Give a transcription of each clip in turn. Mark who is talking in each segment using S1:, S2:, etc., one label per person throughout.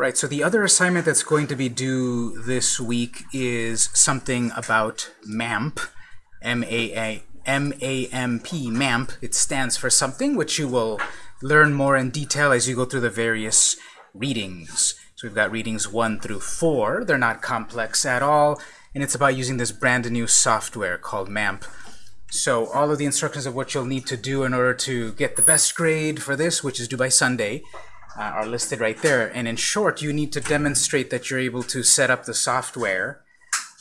S1: All right, so the other assignment that's going to be due this week is something about MAMP, M-A-A, M-A-M-P, MAMP. It stands for something which you will learn more in detail as you go through the various readings. So we've got readings 1 through 4. They're not complex at all, and it's about using this brand new software called MAMP. So all of the instructions of what you'll need to do in order to get the best grade for this, which is due by Sunday, uh, are listed right there. And in short, you need to demonstrate that you're able to set up the software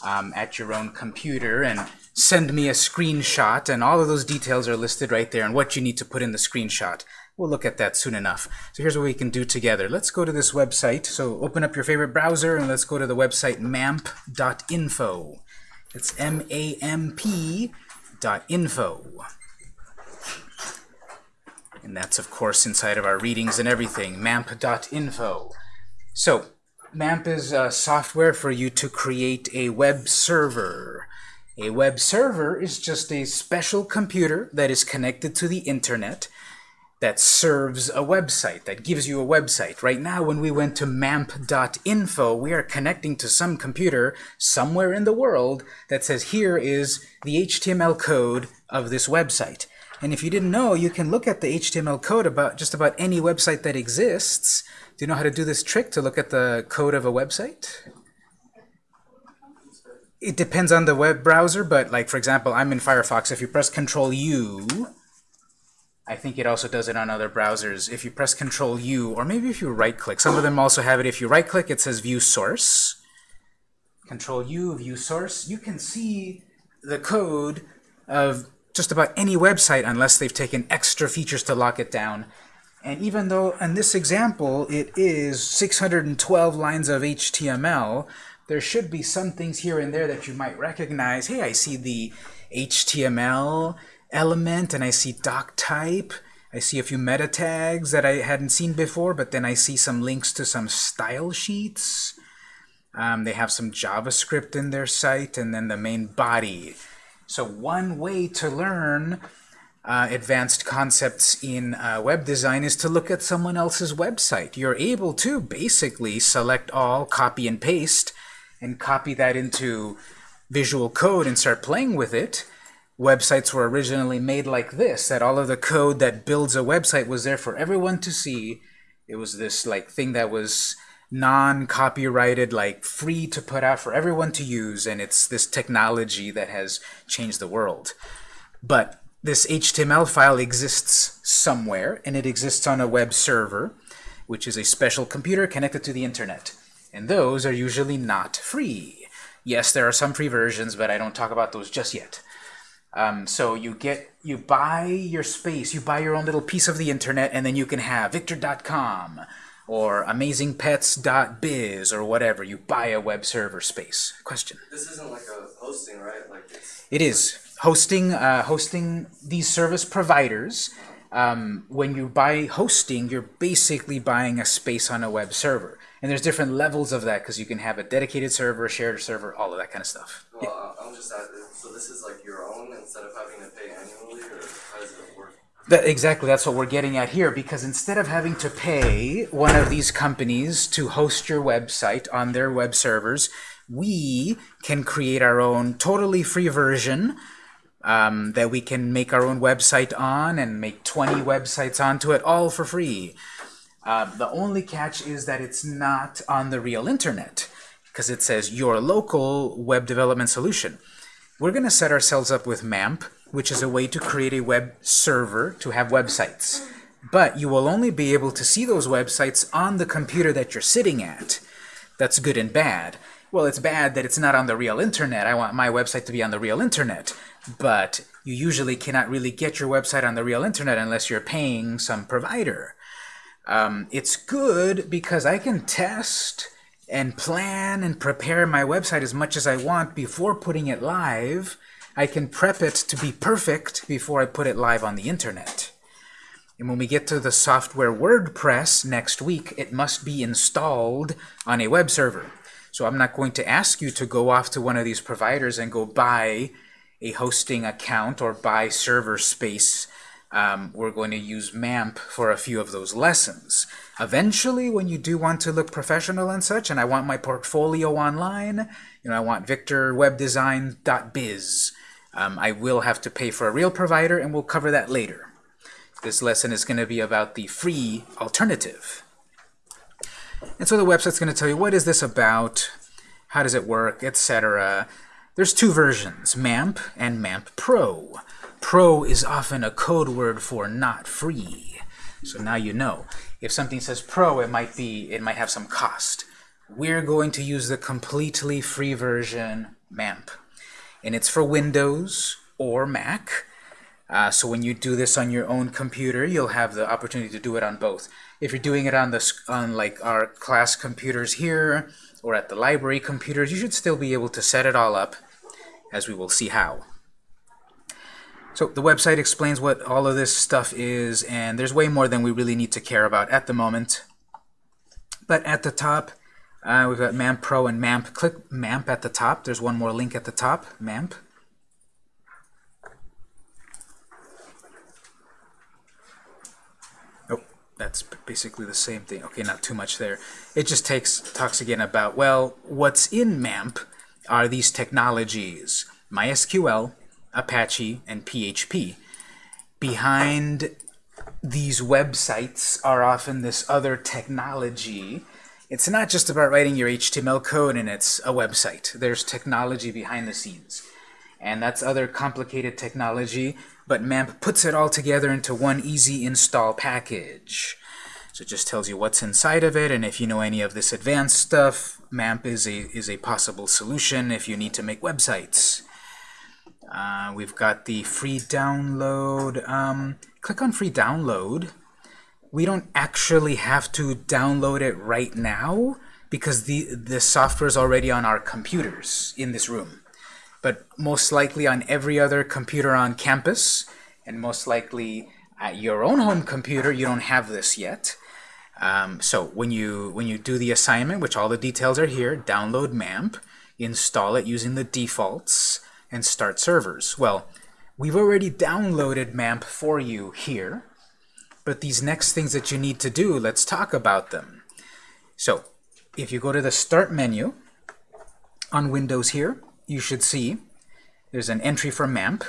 S1: um, at your own computer and send me a screenshot. And all of those details are listed right there and what you need to put in the screenshot. We'll look at that soon enough. So here's what we can do together. Let's go to this website. So open up your favorite browser and let's go to the website mamp.info. It's M-A-M-P dot info. And that's, of course, inside of our readings and everything, mamp.info. So, MAMP is a software for you to create a web server. A web server is just a special computer that is connected to the internet that serves a website, that gives you a website. Right now, when we went to mamp.info, we are connecting to some computer somewhere in the world that says, here is the HTML code of this website. And if you didn't know, you can look at the HTML code about just about any website that exists. Do you know how to do this trick to look at the code of a website? It depends on the web browser, but like for example, I'm in Firefox. If you press Control U, I think it also does it on other browsers. If you press Control U, or maybe if you right click, some of them also have it. If you right click, it says View Source. Control U, View Source. You can see the code of just about any website unless they've taken extra features to lock it down. And even though in this example it is 612 lines of HTML, there should be some things here and there that you might recognize. Hey, I see the HTML element and I see doc type. I see a few meta tags that I hadn't seen before, but then I see some links to some style sheets. Um, they have some JavaScript in their site, and then the main body. So one way to learn uh, advanced concepts in uh, web design is to look at someone else's website. You're able to basically select all, copy and paste, and copy that into Visual Code and start playing with it. Websites were originally made like this, that all of the code that builds a website was there for everyone to see. It was this like thing that was non-copyrighted, like free to put out for everyone to use, and it's this technology that has changed the world. But this HTML file exists somewhere, and it exists on a web server, which is a special computer connected to the internet. And those are usually not free. Yes, there are some free versions, but I don't talk about those just yet. Um, so you get, you buy your space, you buy your own little piece of the internet, and then you can have victor.com, or amazingpets.biz or whatever. You buy a web server space. Question?
S2: This isn't like a hosting, right? Like it's
S1: It is. Hosting, uh, hosting these service providers, um, when you buy hosting, you're basically buying a space on a web server. And there's different levels of that because you can have a dedicated server, a shared server, all of that kind of stuff.
S2: well, I'm just asking. So this is like your own instead of having to pay annually, or how does it work?
S1: That, exactly, that's what we're getting at here, because instead of having to pay one of these companies to host your website on their web servers, we can create our own totally free version um, that we can make our own website on and make 20 websites onto it, all for free. Uh, the only catch is that it's not on the real internet, because it says your local web development solution. We're going to set ourselves up with MAMP, which is a way to create a web server to have websites. But you will only be able to see those websites on the computer that you're sitting at. That's good and bad. Well, it's bad that it's not on the real internet. I want my website to be on the real internet. But you usually cannot really get your website on the real internet unless you're paying some provider. Um, it's good because I can test and plan and prepare my website as much as I want before putting it live. I can prep it to be perfect before I put it live on the internet. And when we get to the software WordPress next week, it must be installed on a web server. So I'm not going to ask you to go off to one of these providers and go buy a hosting account or buy server space um, we're going to use MAMP for a few of those lessons. Eventually, when you do want to look professional and such, and I want my portfolio online, you know, I want victorwebdesign.biz, um, I will have to pay for a real provider, and we'll cover that later. This lesson is going to be about the free alternative. And so the website's going to tell you what is this about, how does it work, etc. There's two versions, MAMP and MAMP Pro. Pro is often a code word for not free. So now you know. If something says Pro, it might be it might have some cost. We're going to use the completely free version, MAMP. And it's for Windows or Mac. Uh, so when you do this on your own computer, you'll have the opportunity to do it on both. If you're doing it on the on like our class computers here or at the library computers, you should still be able to set it all up, as we will see how. So the website explains what all of this stuff is, and there's way more than we really need to care about at the moment. But at the top, uh, we've got MAMP Pro and MAMP. Click MAMP at the top. There's one more link at the top, MAMP. Oh, that's basically the same thing. Okay, not too much there. It just takes talks again about, well, what's in MAMP are these technologies, MySQL, Apache, and PHP. Behind these websites are often this other technology. It's not just about writing your HTML code and it's a website. There's technology behind the scenes. And that's other complicated technology but MAMP puts it all together into one easy install package. So it just tells you what's inside of it, and if you know any of this advanced stuff, MAMP is a, is a possible solution if you need to make websites. Uh, we've got the free download. Um, click on free download. We don't actually have to download it right now because the, the software is already on our computers in this room but most likely on every other computer on campus, and most likely at your own home computer, you don't have this yet. Um, so when you when you do the assignment, which all the details are here, download MAMP, install it using the defaults, and start servers. Well, we've already downloaded MAMP for you here, but these next things that you need to do, let's talk about them. So if you go to the Start menu on Windows here, you should see there's an entry for MAMP,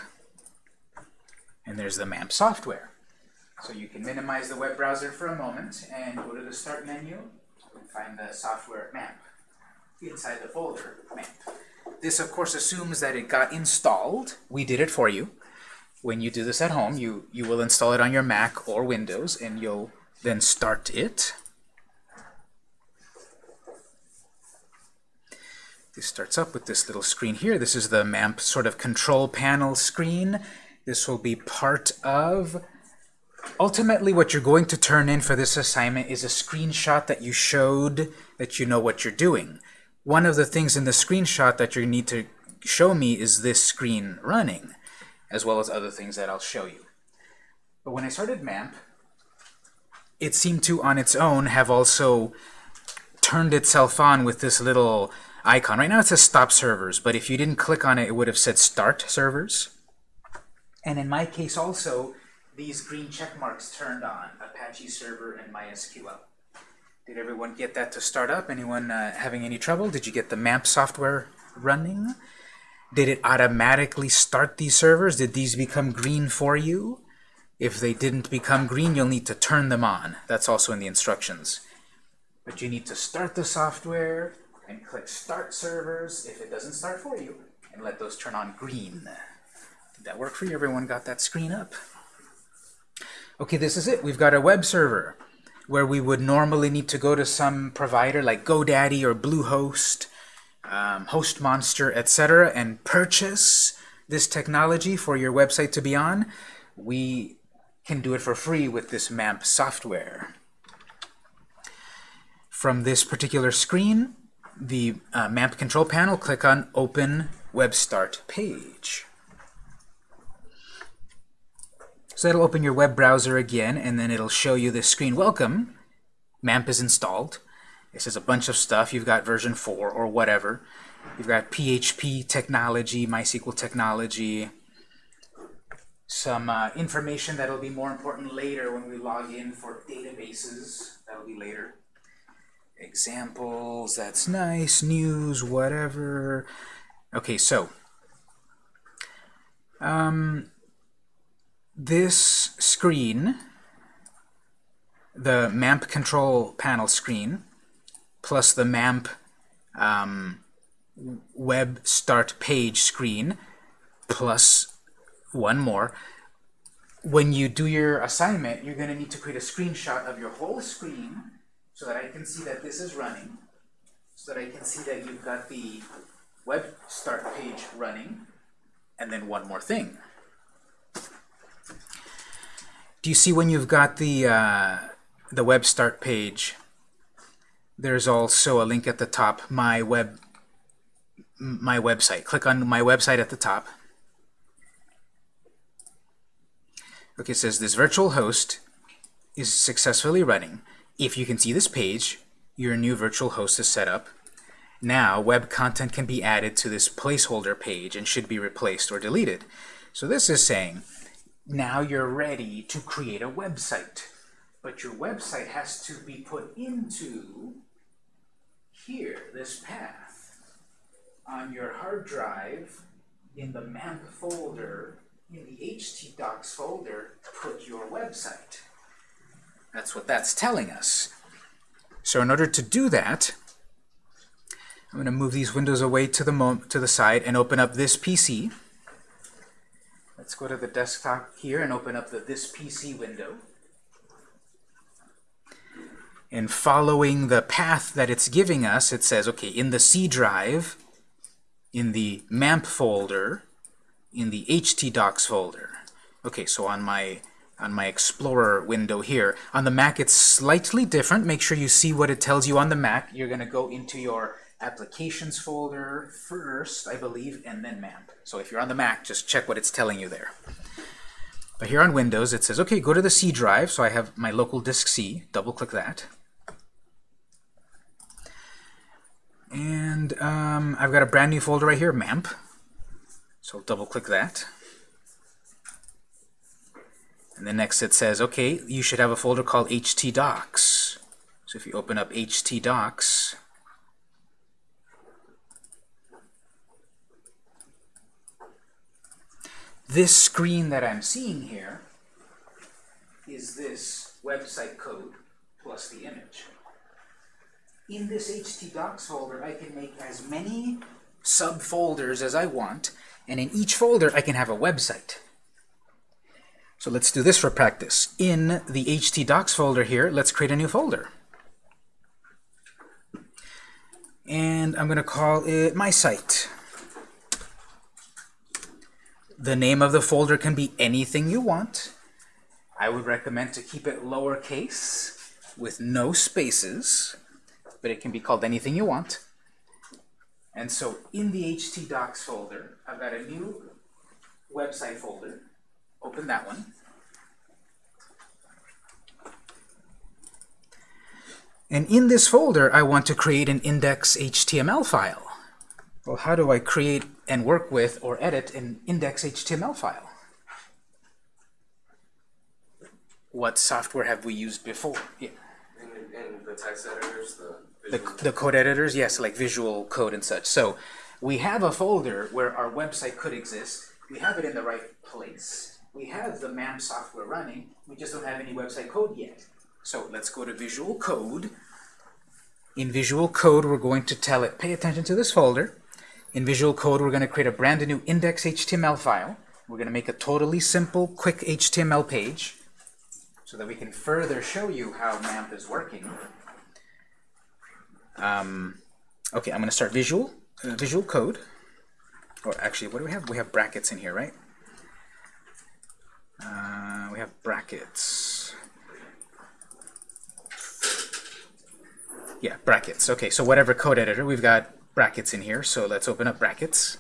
S1: and there's the MAMP software. So you can minimize the web browser for a moment and go to the Start menu and find the software MAMP inside the folder MAMP. This, of course, assumes that it got installed. We did it for you. When you do this at home, you, you will install it on your Mac or Windows, and you'll then start it. This starts up with this little screen here. This is the MAMP sort of control panel screen. This will be part of... Ultimately, what you're going to turn in for this assignment is a screenshot that you showed that you know what you're doing. One of the things in the screenshot that you need to show me is this screen running, as well as other things that I'll show you. But when I started MAMP, it seemed to, on its own, have also turned itself on with this little icon. Right now it says stop servers, but if you didn't click on it, it would have said start servers. And in my case also, these green check marks turned on, Apache server and MySQL. Did everyone get that to start up? Anyone uh, having any trouble? Did you get the MAMP software running? Did it automatically start these servers? Did these become green for you? If they didn't become green, you'll need to turn them on. That's also in the instructions. But you need to start the software, and click Start Servers if it doesn't start for you, and let those turn on green. Did that work for you? Everyone got that screen up? Okay, this is it. We've got a web server where we would normally need to go to some provider like GoDaddy or Bluehost, um, HostMonster, etc., and purchase this technology for your website to be on. We can do it for free with this MAMP software. From this particular screen, the uh, MAMP control panel, click on Open Web Start Page. So that'll open your web browser again, and then it'll show you this screen. Welcome, MAMP is installed. This is a bunch of stuff. You've got version 4 or whatever. You've got PHP technology, MySQL technology. some uh, information that'll be more important later when we log in for databases. That'll be later. Examples, that's nice. News, whatever. Okay, so um, this screen, the MAMP control panel screen, plus the MAMP um, web start page screen, plus one more. When you do your assignment, you're going to need to create a screenshot of your whole screen so that I can see that this is running, so that I can see that you've got the web start page running, and then one more thing. Do you see when you've got the, uh, the web start page, there's also a link at the top, my web my website. Click on my website at the top. Okay, it says this virtual host is successfully running. If you can see this page, your new virtual host is set up. Now, web content can be added to this placeholder page and should be replaced or deleted. So this is saying, now you're ready to create a website. But your website has to be put into here, this path, on your hard drive in the MAMP folder in the htdocs folder, put your website. That's what that's telling us. So in order to do that, I'm going to move these windows away to the, to the side and open up this PC. Let's go to the desktop here and open up the This PC window. And following the path that it's giving us, it says, okay, in the C drive, in the MAMP folder, in the htdocs folder. Okay, so on my on my Explorer window here. On the Mac, it's slightly different. Make sure you see what it tells you on the Mac. You're going to go into your Applications folder first, I believe, and then MAMP. So if you're on the Mac, just check what it's telling you there. But here on Windows, it says, okay, go to the C drive. So I have my local disk C. Double-click that. And um, I've got a brand new folder right here, MAMP. So double click that. And then next it says, okay, you should have a folder called htdocs. So if you open up htdocs, this screen that I'm seeing here is this website code plus the image. In this htdocs folder, I can make as many subfolders as I want, and in each folder, I can have a website. So let's do this for practice. In the htdocs folder here, let's create a new folder. And I'm going to call it my site. The name of the folder can be anything you want. I would recommend to keep it lowercase with no spaces, but it can be called anything you want. And so in the htdocs folder, I've got a new website folder. Open that one. And in this folder, I want to create an index.html file. Well, how do I create and work with or edit an index.html file? What software have we used before? Yeah.
S2: The text editors, the
S1: the, the code editors, yes, like visual code and such. So we have a folder where our website could exist. We have it in the right place. We have the MAMP software running. We just don't have any website code yet. So let's go to Visual Code. In Visual Code, we're going to tell it, pay attention to this folder. In Visual Code, we're going to create a brand new index.html file. We're going to make a totally simple, quick HTML page so that we can further show you how MAMP is working. Um, okay, I'm going to start Visual, uh, Visual Code. Or actually, what do we have? We have brackets in here, right? Uh, we have brackets. Yeah, brackets. Okay, so whatever code editor, we've got brackets in here. So let's open up brackets.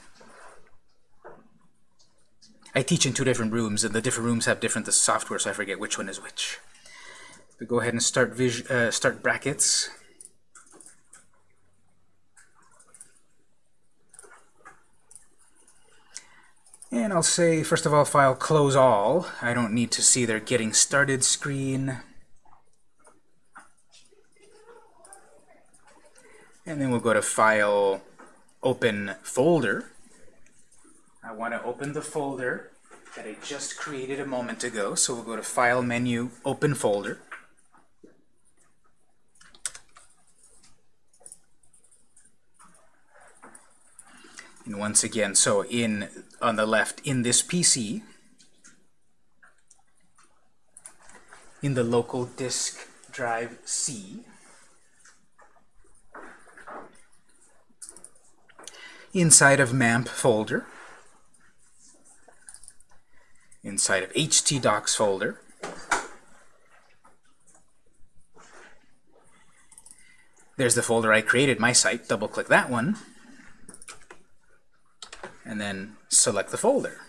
S1: I teach in two different rooms, and the different rooms have different the software, so I forget which one is which. We go ahead and start uh, start brackets. And I'll say, first of all, file close all. I don't need to see their getting started screen. And then we'll go to File, Open Folder. I want to open the folder that I just created a moment ago. So we'll go to File menu, Open Folder. Once again, so in on the left, in this PC, in the local disk drive C, inside of MAMP folder, inside of htdocs folder, there's the folder I created, my site, double-click that one, and then select the folder.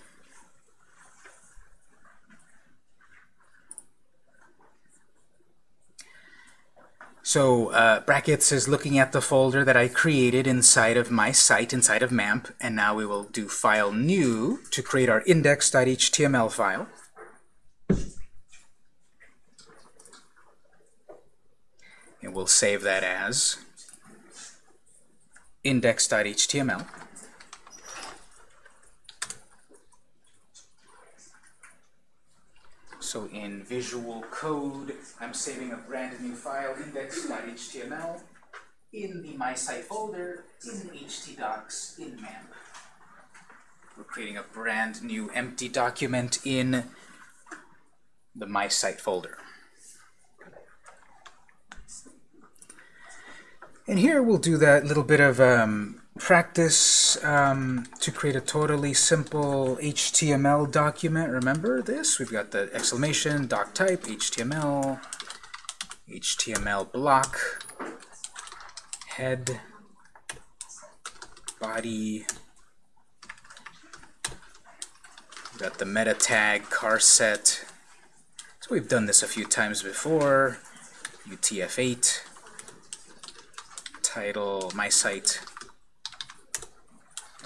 S1: So uh, brackets is looking at the folder that I created inside of my site, inside of MAMP, and now we will do File New to create our index.html file. And we'll save that as index.html. So in Visual Code, I'm saving a brand new file, index.html, in the My Site folder, in htdocs, in MAMP. We're creating a brand new empty document in the My Site folder. And here we'll do that little bit of um, practice um, to create a totally simple HTML document. Remember this? We've got the exclamation, doc type, HTML, HTML block, head, body. We've got the meta tag, charset. So we've done this a few times before. UTF-8 title, my site,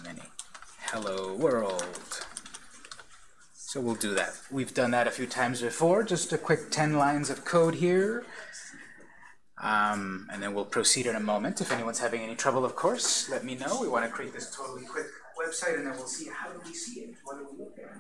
S1: then hello world. So we'll do that. We've done that a few times before, just a quick 10 lines of code here. Um, and then we'll proceed in a moment. If anyone's having any trouble, of course, let me know. We want to create this totally quick website, and then we'll see how do we see it. What do we look at?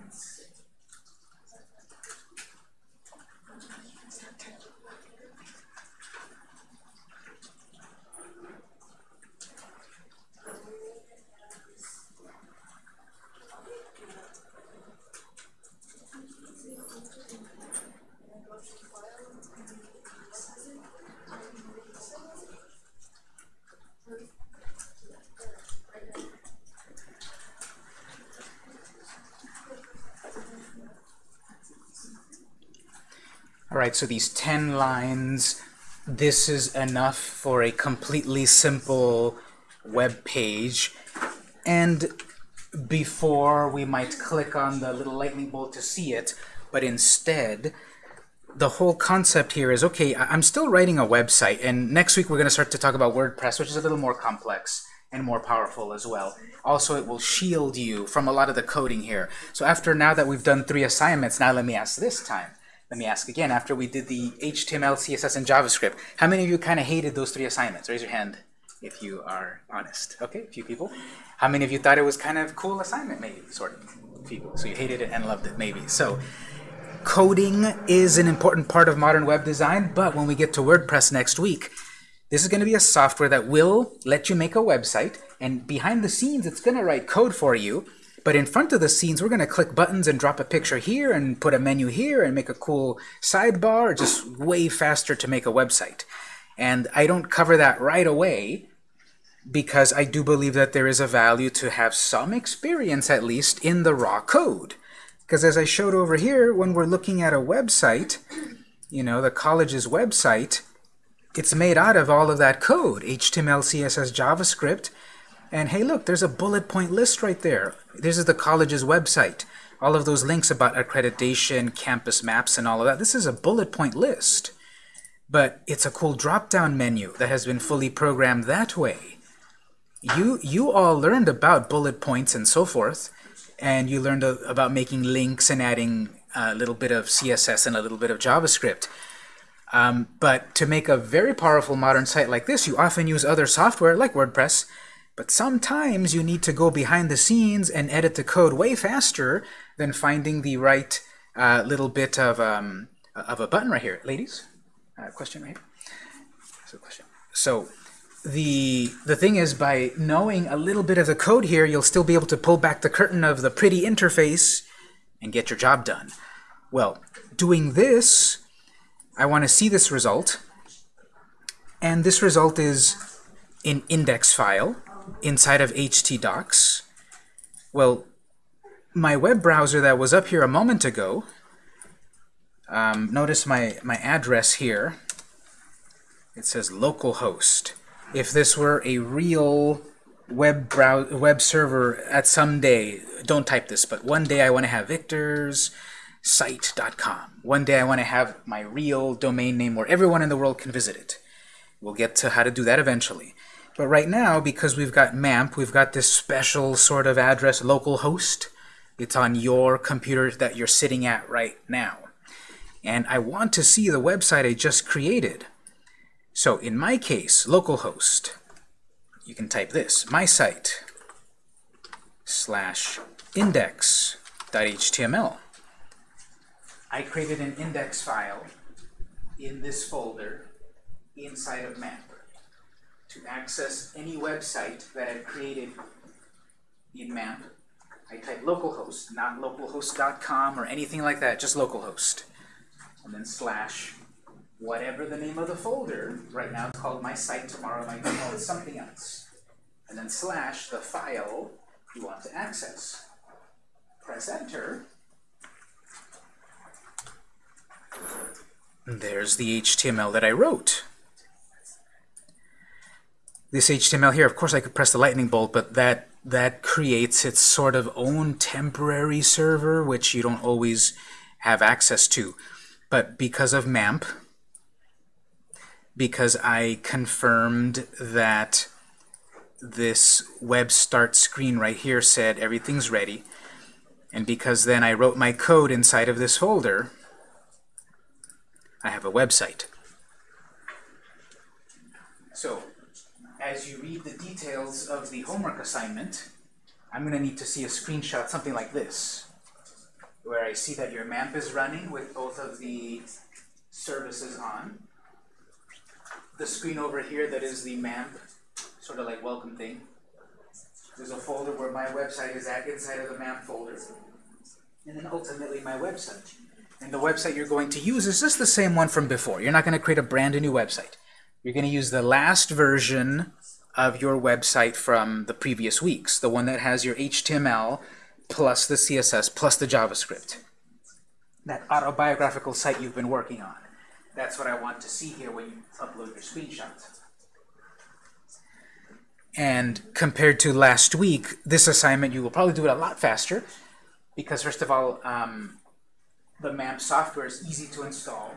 S1: Right, so these 10 lines, this is enough for a completely simple web page. And before we might click on the little lightning bolt to see it, but instead, the whole concept here is, okay, I'm still writing a website, and next week we're going to start to talk about WordPress, which is a little more complex and more powerful as well. Also, it will shield you from a lot of the coding here. So after now that we've done three assignments, now let me ask this time. Let me ask again, after we did the HTML, CSS, and JavaScript, how many of you kind of hated those three assignments? Raise your hand if you are honest. Okay, a few people. How many of you thought it was kind of cool assignment, maybe, sort of, people. So you hated it and loved it, maybe. So coding is an important part of modern web design, but when we get to WordPress next week, this is going to be a software that will let you make a website, and behind the scenes, it's going to write code for you, but in front of the scenes, we're going to click buttons and drop a picture here and put a menu here and make a cool sidebar, just way faster to make a website. And I don't cover that right away because I do believe that there is a value to have some experience, at least, in the raw code. Because as I showed over here, when we're looking at a website, you know, the college's website, it's made out of all of that code, HTML, CSS, JavaScript, and hey, look, there's a bullet point list right there. This is the college's website. All of those links about accreditation, campus maps, and all of that. This is a bullet point list. But it's a cool drop-down menu that has been fully programmed that way. You, you all learned about bullet points and so forth, and you learned a, about making links and adding a little bit of CSS and a little bit of JavaScript. Um, but to make a very powerful modern site like this, you often use other software like WordPress, but sometimes you need to go behind the scenes and edit the code way faster than finding the right uh, little bit of, um, of a button right here. Ladies, uh, question right here. So, question. so the the thing is by knowing a little bit of the code here you'll still be able to pull back the curtain of the pretty interface and get your job done well doing this I want to see this result and this result is an index file inside of htdocs well my web browser that was up here a moment ago um, notice my my address here it says localhost if this were a real web browser, web server at some day, don't type this, but one day I want to have Victor's site.com. One day I want to have my real domain name where everyone in the world can visit it. We'll get to how to do that eventually. But right now, because we've got MAMP, we've got this special sort of address, localhost. It's on your computer that you're sitting at right now. And I want to see the website I just created. So in my case, localhost, you can type this, my site slash index.html. I created an index file in this folder inside of MAMP to access any website that I've created in MAMP. I type localhost, not localhost.com or anything like that, just localhost. And then slash whatever the name of the folder, right now it's called my site, tomorrow it might be called something else. And then slash the file you want to access. Press enter. And there's the HTML that I wrote. This HTML here, of course I could press the lightning bolt, but that that creates its sort of own temporary server, which you don't always have access to. But because of MAMP, because I confirmed that this web start screen right here said everything's ready. And because then I wrote my code inside of this folder, I have a website. So, as you read the details of the homework assignment, I'm going to need to see a screenshot, something like this, where I see that your MAMP is running with both of the services on the screen over here that is the MAMP, sort of like welcome thing. There's a folder where my website is at inside of the MAMP folder. And then ultimately my website. And the website you're going to use is just the same one from before. You're not going to create a brand new website. You're going to use the last version of your website from the previous weeks, the one that has your HTML plus the CSS plus the JavaScript. That autobiographical site you've been working on. That's what I want to see here when you upload your screenshots. And compared to last week, this assignment you will probably do it a lot faster because first of all, um, the MAMP software is easy to install.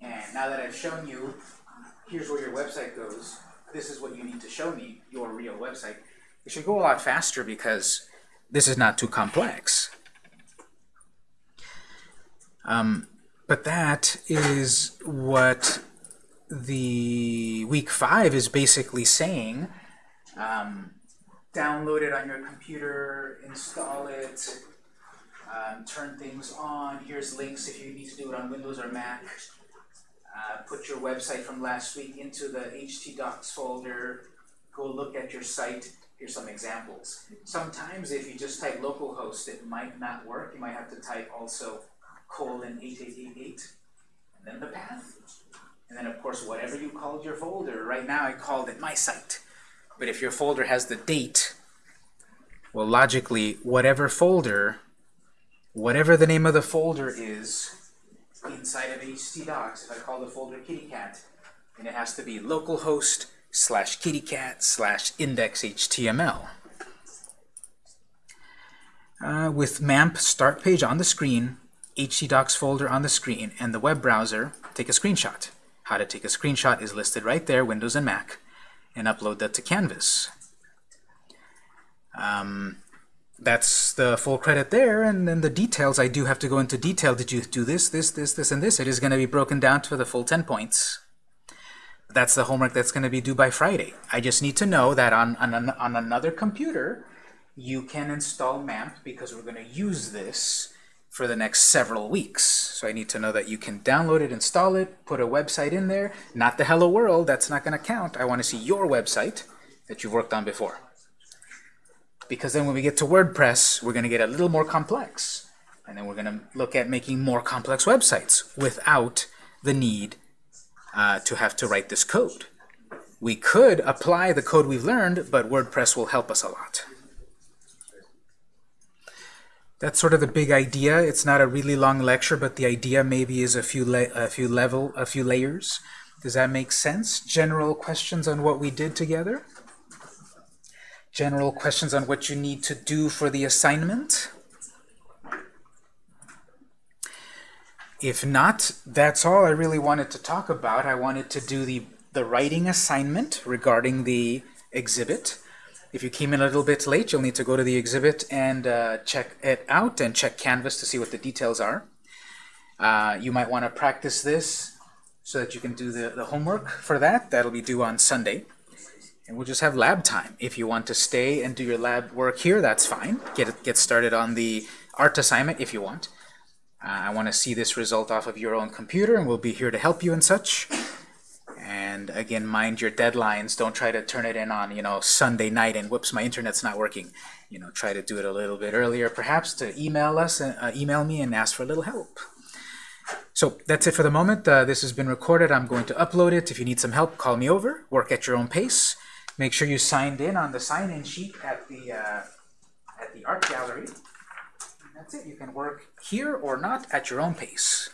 S1: And now that I've shown you, here's where your website goes. This is what you need to show me, your real website. It should go a lot faster because this is not too complex. Um, but that is what the week five is basically saying. Um, download it on your computer, install it, um, turn things on. Here's links if you need to do it on Windows or Mac. Uh, put your website from last week into the htdocs folder. Go look at your site. Here's some examples. Sometimes if you just type localhost, it might not work. You might have to type also colon 8888, and then the path. And then, of course, whatever you called your folder. Right now, I called it my site. But if your folder has the date, well, logically, whatever folder, whatever the name of the folder is inside of htdocs, if I call the folder kittycat, And it has to be localhost slash kittycat slash index.html. Uh, with MAMP start page on the screen, htdocs folder on the screen, and the web browser, take a screenshot. How to take a screenshot is listed right there, Windows and Mac, and upload that to Canvas. Um, that's the full credit there, and then the details, I do have to go into detail. Did you do this, this, this, this, and this? It is going to be broken down to the full 10 points. That's the homework that's going to be due by Friday. I just need to know that on, on, on another computer, you can install MAMP because we're going to use this for the next several weeks. So I need to know that you can download it, install it, put a website in there. Not the Hello World, that's not going to count. I want to see your website that you've worked on before. Because then when we get to WordPress, we're going to get a little more complex. And then we're going to look at making more complex websites without the need uh, to have to write this code. We could apply the code we've learned, but WordPress will help us a lot. That's sort of the big idea. It's not a really long lecture, but the idea maybe is a few a few level, a few layers. Does that make sense? General questions on what we did together? General questions on what you need to do for the assignment? If not, that's all I really wanted to talk about. I wanted to do the, the writing assignment regarding the exhibit. If you came in a little bit late, you'll need to go to the exhibit and uh, check it out and check Canvas to see what the details are. Uh, you might want to practice this so that you can do the, the homework for that. That'll be due on Sunday. And we'll just have lab time. If you want to stay and do your lab work here, that's fine. Get, get started on the art assignment if you want. Uh, I want to see this result off of your own computer, and we'll be here to help you and such. And again, mind your deadlines. Don't try to turn it in on, you know, Sunday night and whoops, my internet's not working. You know, try to do it a little bit earlier, perhaps to email us, uh, email me and ask for a little help. So that's it for the moment. Uh, this has been recorded. I'm going to upload it. If you need some help, call me over. Work at your own pace. Make sure you signed in on the sign-in sheet at the uh, at the art gallery. And that's it. You can work here or not at your own pace.